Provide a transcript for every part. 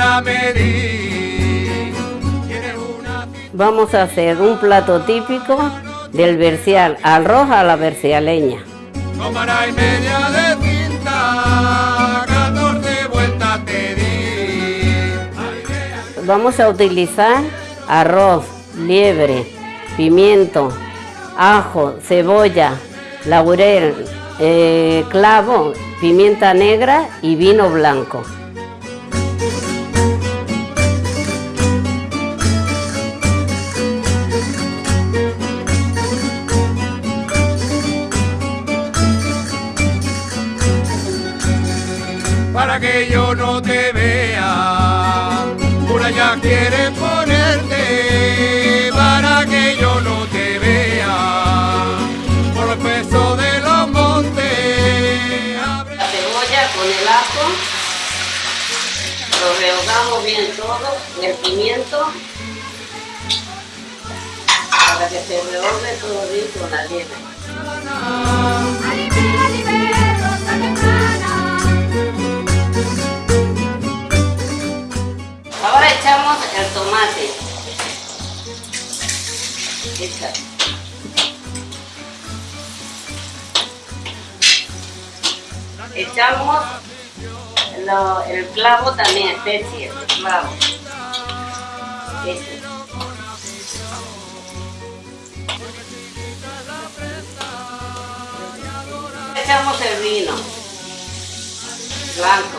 a medir. Vamos a hacer un plato típico del vercial, arroz a la vercialeña. Tomará y media de cinta, 14 vueltas te di. Vamos a utilizar arroz, liebre, pimiento, ajo, cebolla, laurel, eh, clavo, pimienta negra y vino blanco. Para que yo no te vea, por allá quieren ponerte, para que yo no te vea, por los pesos de los montes. abre- La cebolla con el ajo, lo rehogamos bien todo, el pimiento, para que se rehogue todo bien con la liebre. Echa. Echamos lo- el clavo también, especie, el clavo. Echamos el vino blanco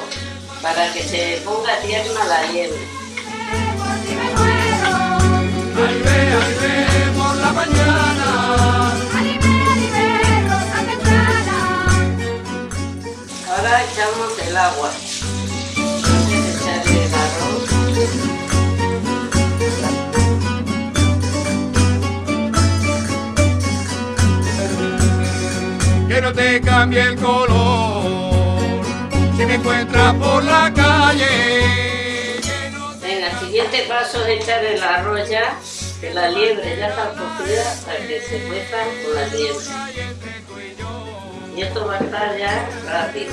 para que se ponga tierna la liebre. Echamos el agua. Antes de echarle el arroz. que no te cambie el color. Si me encuentras por la calle, no te Venga, el siguiente paso es echar el arroz ya, que la liebre ya está cocida para que se cueza con la liebre. Y esto va a estar ya rápido.